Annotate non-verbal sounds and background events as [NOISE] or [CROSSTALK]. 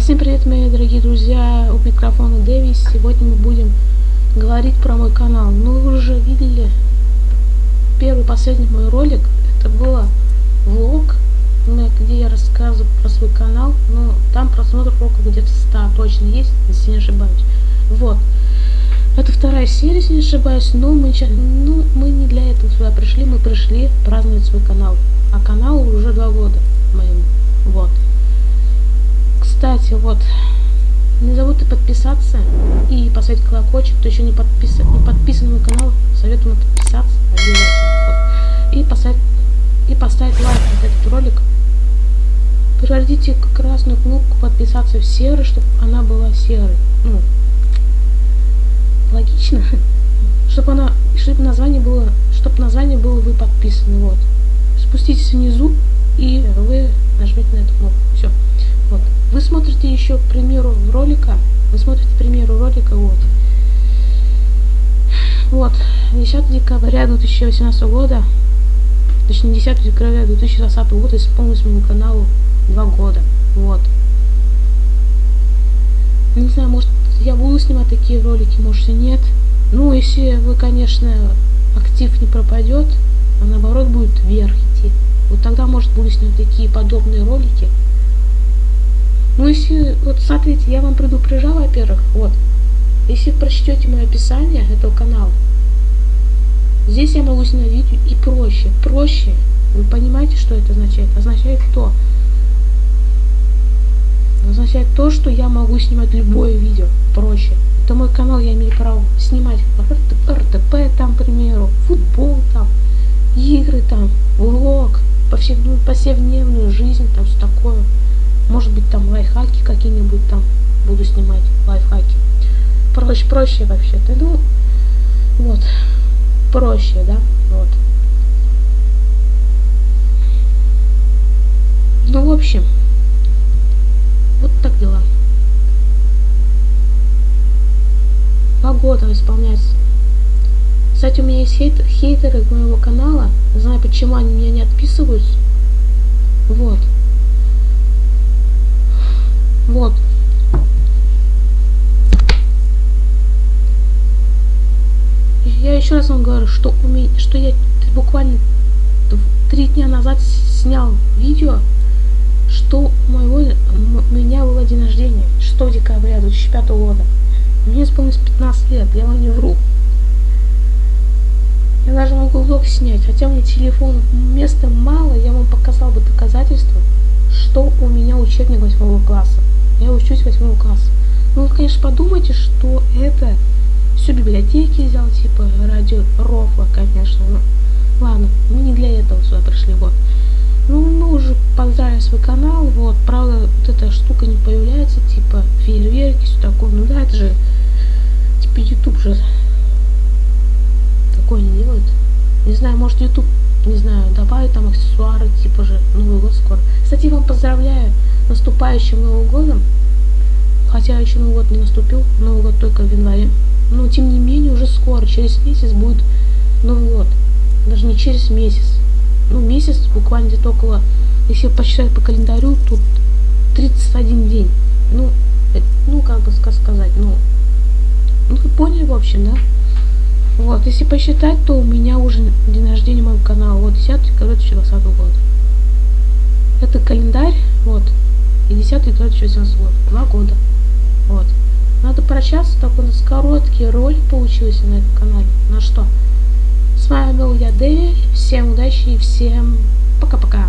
Всем привет, мои дорогие друзья, у микрофона Дэви. Сегодня мы будем говорить про мой канал. Ну, вы уже видели первый последний мой ролик. Это было влог, где я рассказываю про свой канал. Но там просмотров около где-то 100 точно есть, если не ошибаюсь. Вот. Это вторая серия, если не ошибаюсь, но мы, ну, мы не для этого сюда пришли, мы пришли праздновать свой канал. А каналу уже два года моим. Вот. Кстати, вот, не забудьте подписаться и поставить колокольчик, кто еще не подписан, не подписан на мой канал, советую подписаться. Вот. И поставить, и поставить лайк на этот ролик. Пройдите красную кнопку подписаться в серый, чтобы она была серой. Ну, логично. [LAUGHS] Чтобы она, чтобы название было, чтобы название было вы подписаны. Вот. Спуститесь внизу и вы нажмите на эту кнопку. Все. Вот. Вы смотрите еще, к примеру, ролика. Ролика, вот. Вот. 10 декабря 2018 года, точнее 10 декабря 2020 года исполнилось моему каналу 2 года. Вот. Не знаю, может я буду снимать такие ролики, может и нет. Ну, если вы, конечно, актив не пропадет, а наоборот будет вверх идти. Вот тогда, может, буду снимать такие подобные ролики. Ну, если, вот смотрите, я вам предупреждал, во-первых, вот, если прочтете мое описание этого канала, здесь я могу снять видео и проще, проще. Вы понимаете, что это означает? Означает то, означает то, что я могу снимать любое видео проще. Это мой канал, я имею право снимать РТП там, к примеру, футбол там, игры там, влог, повседневную, повседневную жизнь, там все такое. Может быть там лайфхаки какие-нибудь там буду снимать, лайфхаки. Проще, проще вообще-то. Ну, вот, проще, да, вот. Ну, в общем, вот так дела. Два года исполняется. Кстати, у меня есть хейт, хейтеры моего канала. Не знаю, почему они меня не отписываются. Вот. Вот. Я еще раз вам говорю, что у меня, что я буквально три дня назад снял видео, что у моего у меня было день рождения 6 декабря 2005 года. Мне исполнилось 15 лет, я вам не вру. Я даже могу влог снять, хотя у меня телефон места мало, я вам показал бы доказательства, что у меня учебник 8 класса. Я учусь 8 класса. Ну, вы, конечно, подумайте, что это все библиотеки взял, типа радио Рофла, конечно. Ну, ладно, мы не для этого сюда пришли, вот. Ну, мы уже поздравили свой канал, вот. Правда, вот эта штука не появляется, типа фейерверки, все такое. Ну да, это же, типа, YouTube же такое не делает. Не знаю, может YouTube, не знаю, добавить там аксессуары, типа же Новый год скоро. Кстати, вам поздравляю наступающим Новым годом. Хотя еще Новый год не наступил, Новый год только в январе. Тем не менее уже скоро, через месяц будет Новый год. Даже не через месяц. Ну, месяц буквально где-то около, если посчитать по календарю, тут 31 день. Ну, это, ну, как бы сказать, ну, ну, вы поняли, в общем, да? Вот, если посчитать, то у меня уже день рождения моего канала. Вот, 10 декабря 2020 года. Это календарь, вот, и 10 декабря 2018 год. Два года. Надо прощаться, такой у нас короткий ролик получился на этом канале. На что? С вами был я, Дэви. Всем удачи и всем пока-пока.